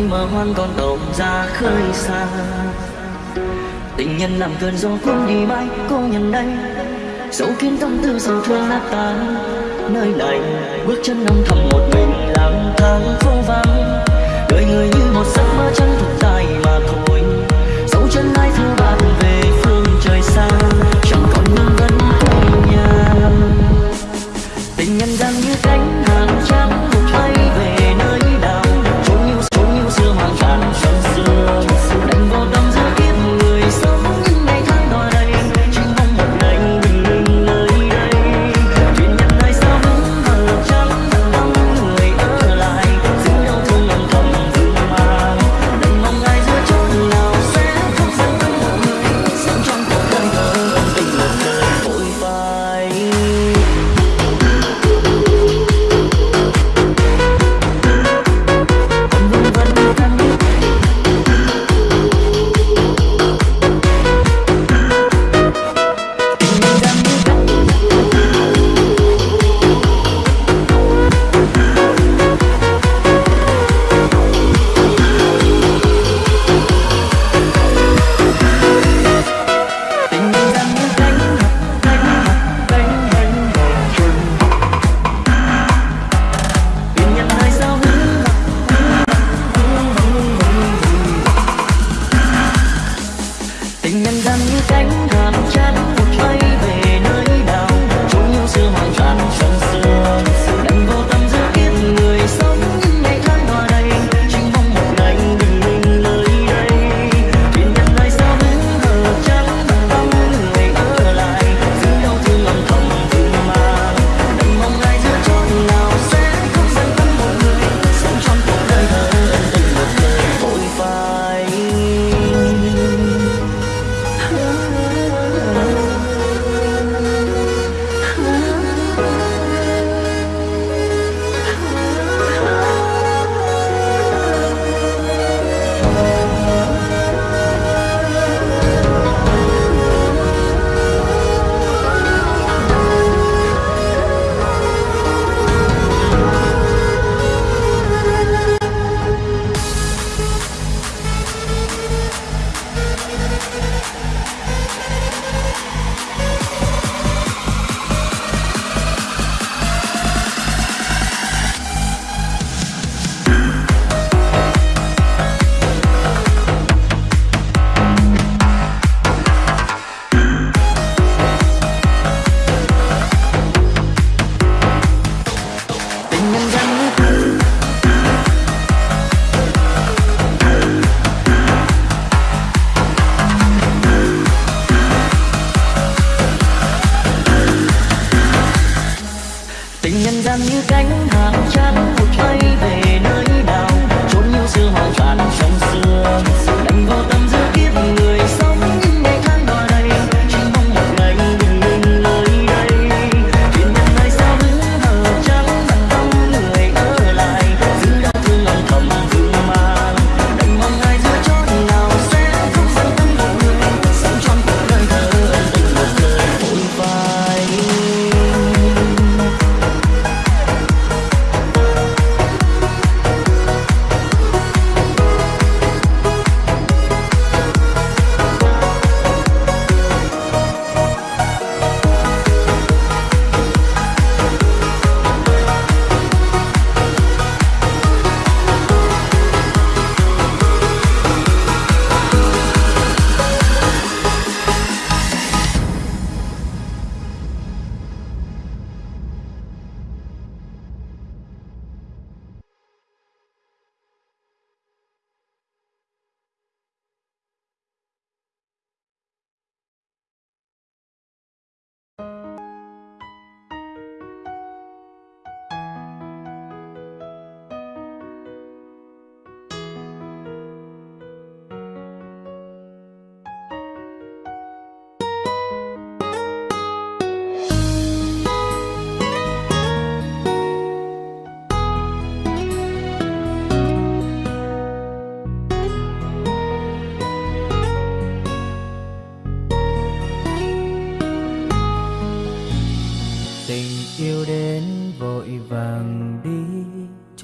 ai mà hoang còn tàu ra khơi xa. Tình nhân làm cơn gió cuốn đi mãi cô nhận đây. Dẫu kiến tâm tư sầu thương nát tan, nơi này bước chân âm thầm một mình lang thang vô vắng. Đời người như một giấc mơ chân thật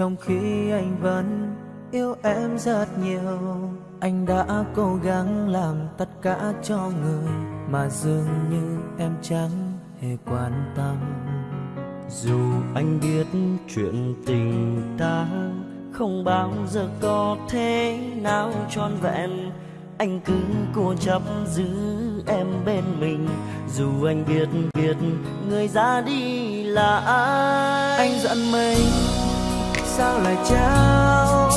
trong khi anh vẫn yêu em rất nhiều, anh đã cố gắng làm tất cả cho người mà dường như em chẳng hề quan tâm. Dù anh biết chuyện tình ta không bao giờ có thế nào trọn vẹn, anh cứ cố chấp giữ em bên mình. Dù anh biết biết người ra đi là ai. Anh giận mình sao lại trao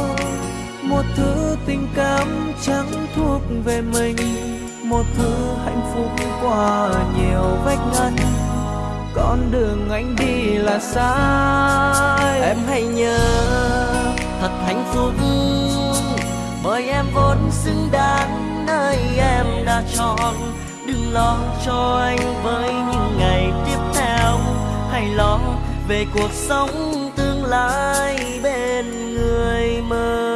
một thứ tình cảm chẳng thuộc về mình, một thứ hạnh phúc qua nhiều vách ngăn. Con đường anh đi là sai. Em hãy nhớ, thật hạnh phúc, bởi em vốn xứng đáng nơi em đã chọn. Đừng lo cho anh với những ngày tiếp theo, hãy lo về cuộc sống lại bên người mơ.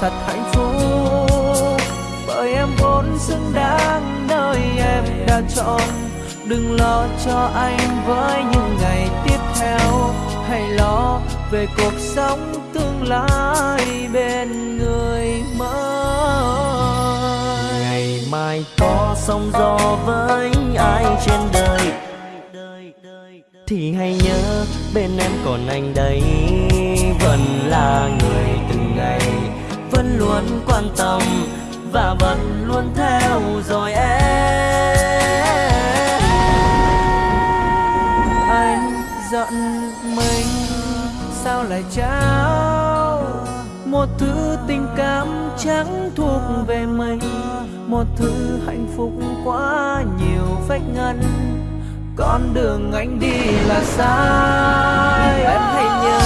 Thật hạnh phúc. Bởi em vốn xứng đáng nơi em đã chọn. Đừng lo cho anh với những ngày tiếp theo. Hãy lo về cuộc sống tương lai bên người mới. Ngày mai có sóng gió với ai trên đời? Thì hãy nhớ bên em còn anh đây. Vẫn là người từng vẫn luôn quan tâm và vẫn luôn theo dõi em. Anh giận mình, sao lại trao một thứ tình cảm chẳng thuộc về mình? Một thứ hạnh phúc quá nhiều vách ngăn con đường anh đi là sai. Em hãy nhớ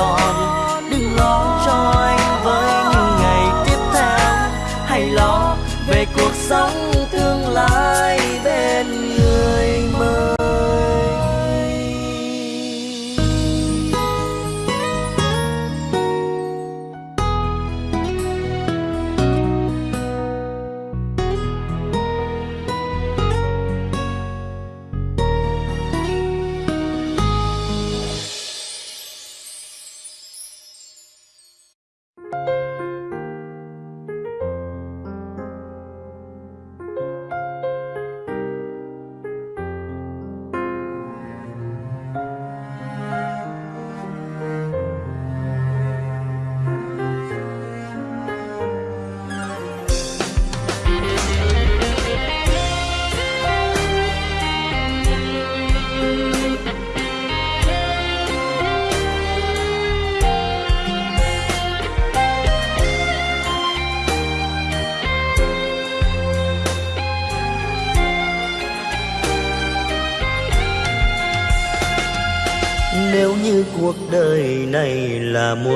啊。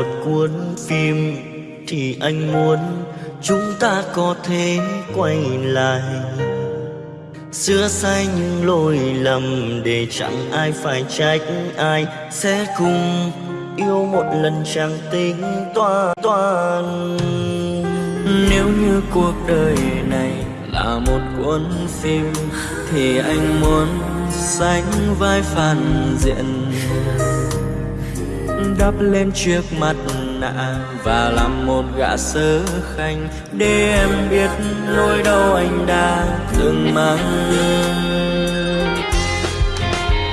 Một cuốn phim thì anh muốn chúng ta có thể quay lại. Xưa sai những lỗi lầm để chẳng ai phải trách ai, sẽ cùng yêu một lần chẳng tính toan toan nếu như cuộc đời này là một cuốn phim thì anh muốn sánh vai phản diện đắp lên chiếc mặt nạ và làm một gã sớ khanh để em biết nỗi đau anh đã từng mang.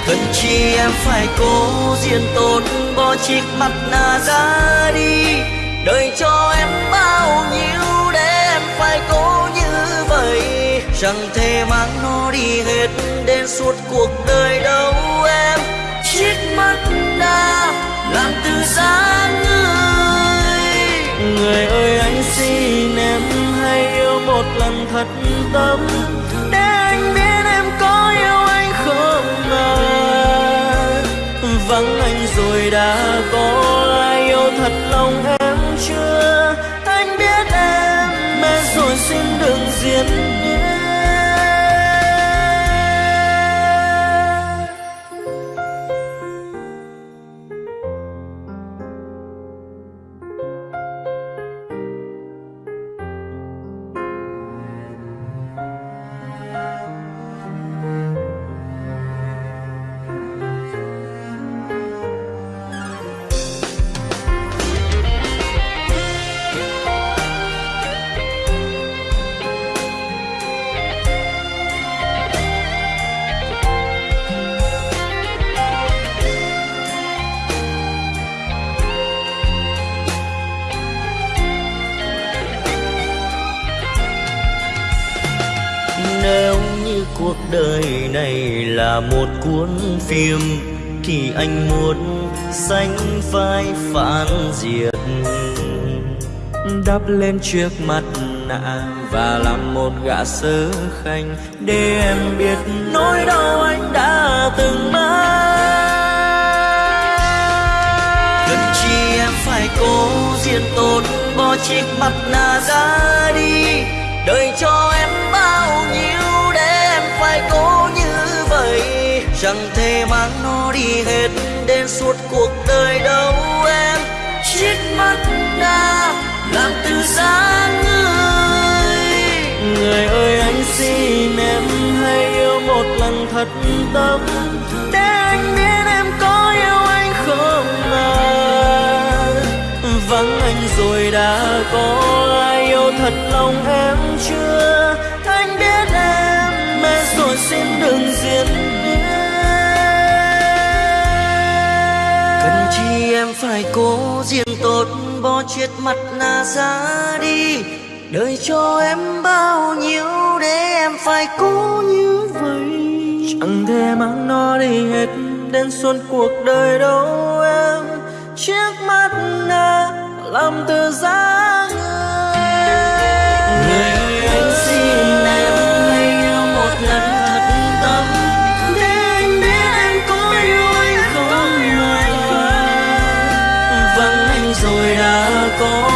Cần chi em phải cố diễn tốt, bỏ chiếc mặt nạ ra đi. Đời cho em bao nhiêu để em phải cố như vậy. Chẳng thể mang nó đi hết đến suốt cuộc đời đâu em. Chiếc mắt đã làm từ giá người. Người ơi, anh xin em hãy yêu một lần thật tâm. Để anh biết em có yêu anh không mà. Vắng anh rồi đã có ai yêu thật lòng em chưa? Anh biết em mệt rồi xin đừng diễn vai phản diện đắp lên trước mặt nạ và làm một gã sớ khanh. Để em biết nỗi đau anh đã từng mang. Cần chi em phải cố diện tốt, bỏ chiếc mặt nạ ra đi. Đời cho em bao nhiêu để em phải cố như vậy. Chẳng thể mang nó đi hết đến suốt cuộc đời đâu em? Chiếc mắt đã làm từ giá người. Người ơi, anh xin em hãy yêu một lần thật tâm. Để anh biết em có yêu anh không à vắng anh rồi đã có ai yêu thật lòng em chưa? Anh biết em mệt rồi xin đừng diễn em phải cố diện tốt, bỏ chuyện mặt nạ ra đi. Đời cho em bao nhiêu để em phải cố như vậy? Chẳng thể mang nó đi hết đến suốt cuộc đời đâu em. Chiếc mắt nạ làm từ giá đã có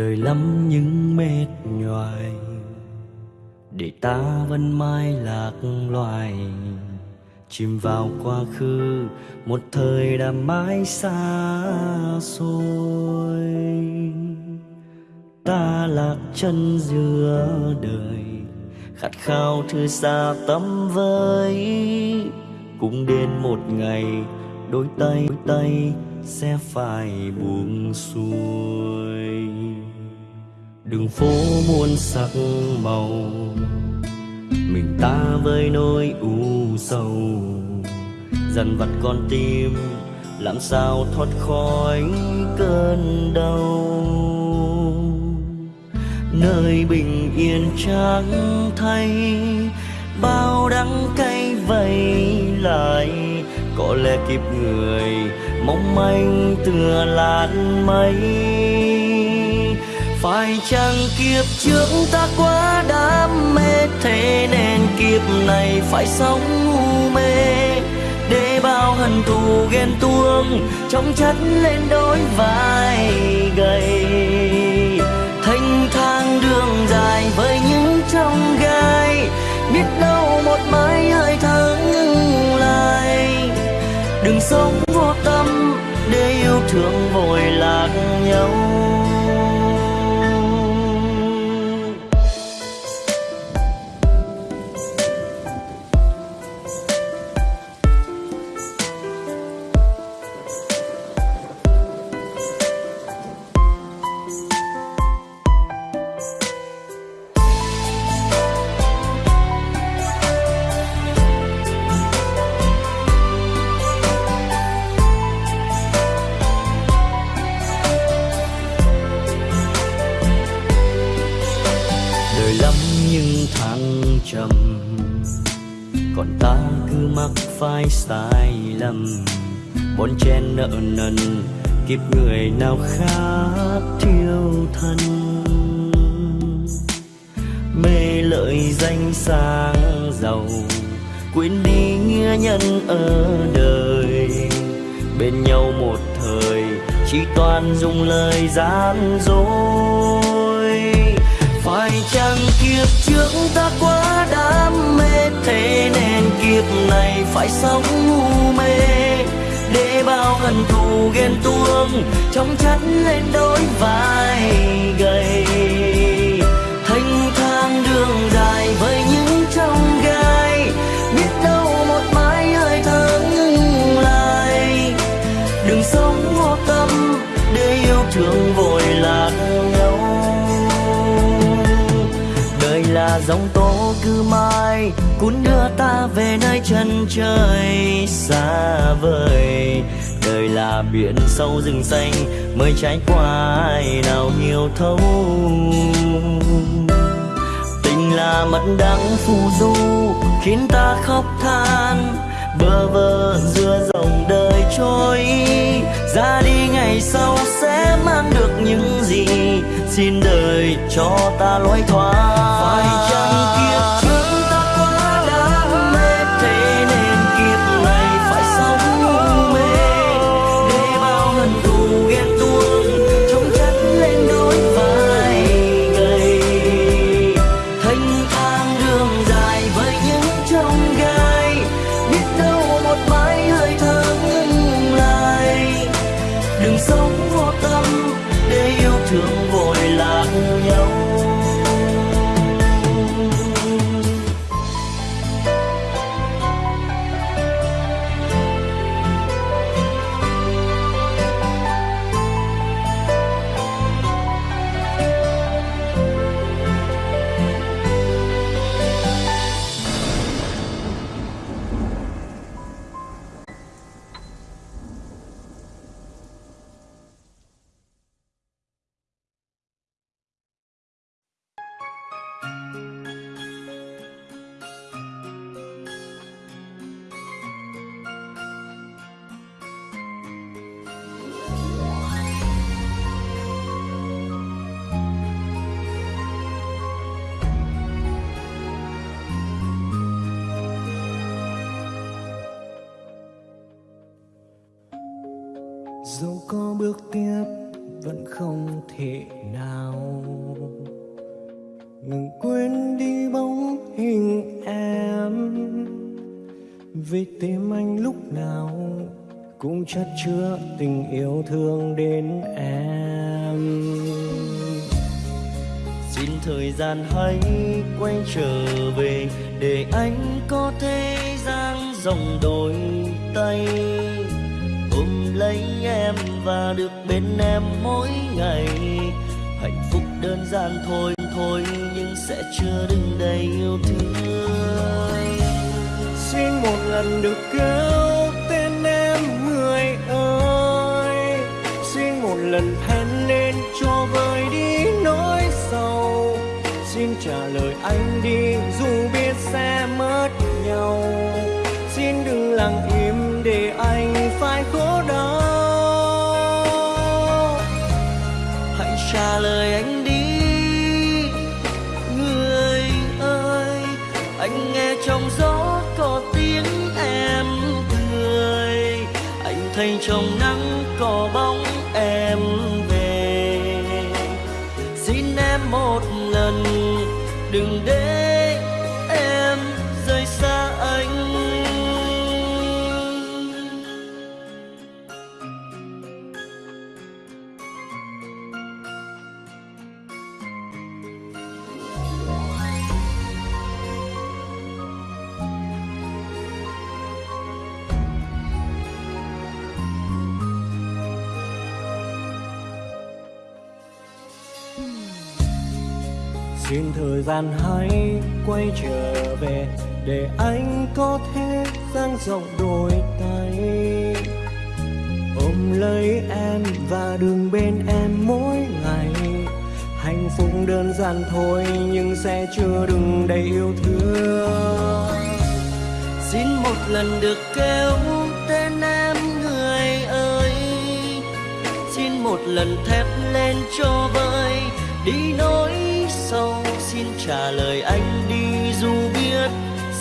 đời lắm những mệt nhoài. Để ta vẫn mãi lạc loài, chìm vào quá khứ, một thời đã mãi xa xôi. Ta lạc chân giữa đời, khát khao thư xa tâm với cũng đến một ngày, đôi tay đôi tay sẽ phải buông xuôi đường phố muôn sắc màu, mình ta với nỗi u sầu. Dần vặt con tim, làm sao thoát khỏi cơn đau? Nơi bình yên trắng thay, bao đắng cay vây lại. Có lẽ kịp người mong manh tựa làn mây phải chăng kiếp trước ta quá đam mê thế nên kiếp này phải sống ngu mê? Để bao hận thù ghen tuông trong chất lên đôi vai gầy. Thanh thang đường dài với những trong gai, biết đâu một mai hơi thở ngừng lại. Đừng sống vô tâm, để yêu thương vội lạc nhau. Kiếp người nào khác thiêu thân. Mê lợi danh sang giàu, quên đi nghĩa nhân ở đời. Bên nhau một thời, chỉ toàn dùng lời gian dối. Phải chăng kiếp trước ta quá đam mê, thế nên kiếp này phải sống ngu mê? Hận thù ghen tuông, trong chất lên đôi vai gầy. Thanh thang đường dài với những trong gai, biết đâu một mai hơi thở ngừng lại đừng sống vô tâm để yêu thương vội lạc nhau. Đời là dòng tố cứ mãi cuốn đưa ta về nơi chân trời xa vời đời là biển sâu rừng xanh, mới trải qua ai nào hiểu thấu. Tình là mật đắng phù du, khiến ta khóc than. Bơ vơ giữa dòng đời trôi, ra đi ngày sau sẽ mang được những gì xin đời cho ta lối thoát. Phải chăng kiếp dẫu có bước tiếp, vẫn không thể nào. Ngừng quên đi bóng hình em, vì tim anh lúc nào cũng chất chứa tình yêu thương đến em. Xin thời gian hãy quay trở về, để anh có thể dang rộng đôi tay và được bên em mỗi ngày. Hạnh phúc đơn giản thôi thôi nhưng sẽ chưa đứng đầy yêu thương. Xin một lần được kêu tên em, người ơi. Xin một lần thét lên cho vơi đi nỗi sầu. Xin trả lời anh đi, dù biết sẽ trả lời anh đi. Người ơi, anh nghe trong gió có tiếng em cười. Anh thấy trong nắng có bóng thời gian hãy quay trở về để anh có thể dang rộng đôi tay. Ôm lấy em và đừng bên em mỗi ngày. Hạnh phúc đơn giản thôi nhưng sẽ chưa đừng đầy yêu thương. Xin một lần được kêu tên em người ơi. Xin một lần thép lên cho vơi đi nỗi sầu xin trả lời anh đi, dù biết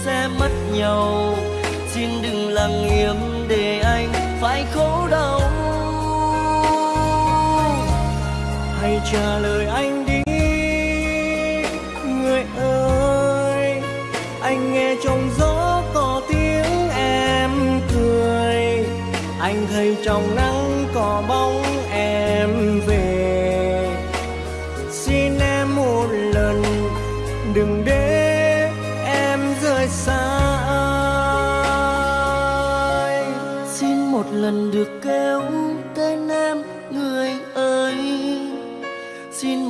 sẽ mất nhau. Xin đừng lặng im để anh phải khổ đau. Hãy trả lời anh đi, người ơi. Anh nghe trong gió có tiếng em cười. Anh thấy trong nắng có bóng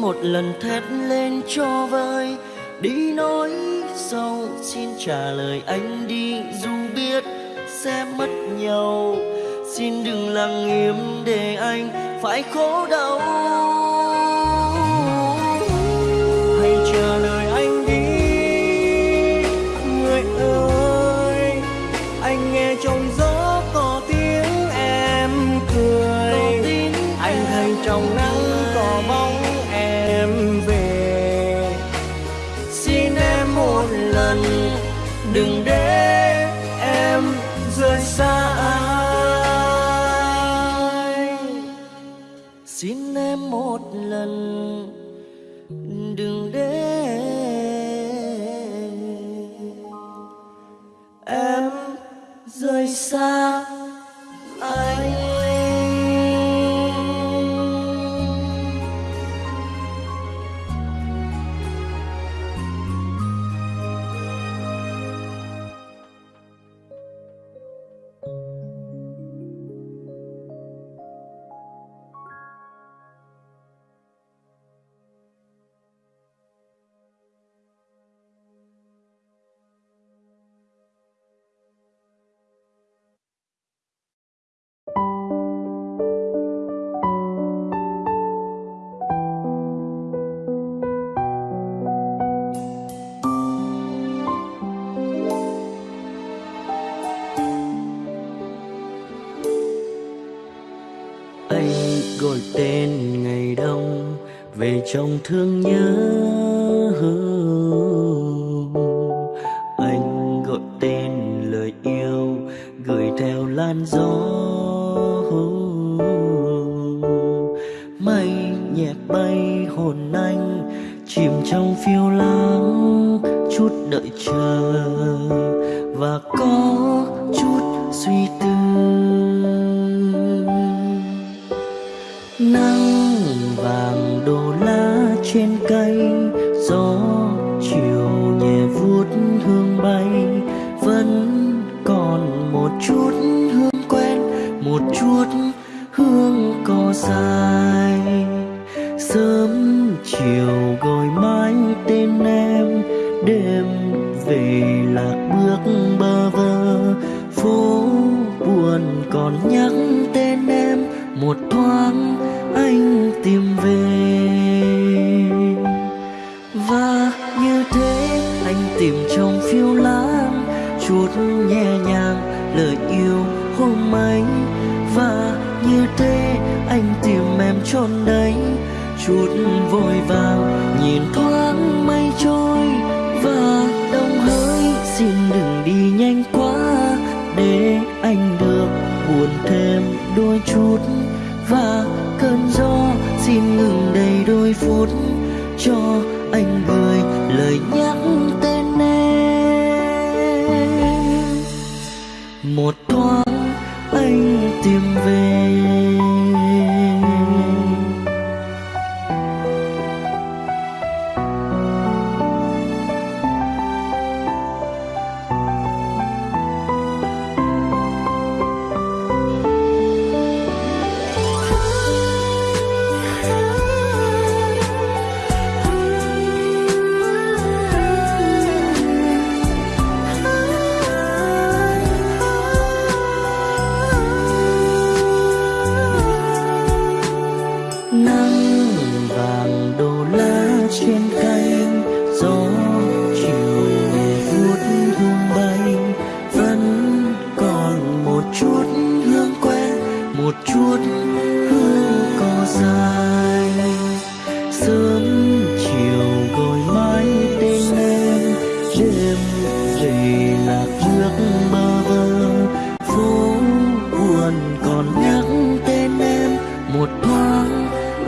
một lần thét lên cho vơi. Đi nói sau xin trả lời anh đi, dù biết sẽ mất nhau. Xin đừng lặng im để anh phải khổ đau. Trong thương nhớ. Chút hương quen, một chút hương cỏ dài. Sớm chiều gọi mãi tên em, đêm về lạc bước bơ vơ. Phố buồn còn nhắc tên em, một thoáng anh chút vội vàng, nhìn thoáng mây trôi và đông hỡi. Xin đừng đi nhanh quá để anh được buồn thêm đôi chút. Và cơn gió xin ngừng đầy đôi phút, cho anh gửi lời nhắc tên em. Một thoáng anh tìm về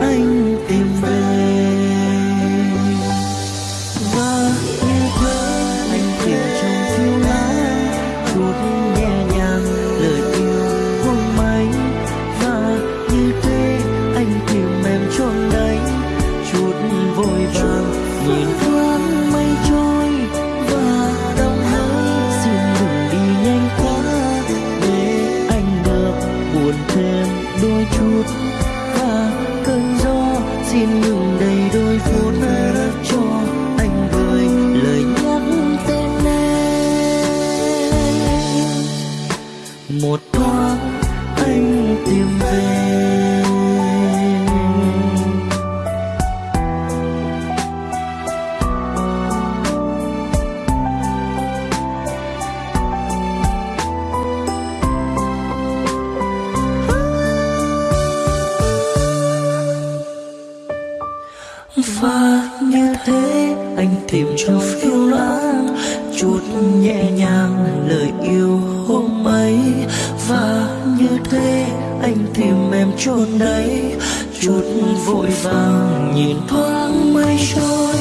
anh tình tìm trong phiêu lãng chút nhẹ nhàng lời yêu hôm ấy. Và như thế anh tìm em chôn đấy, chút vội vàng nhìn thoáng mây trôi.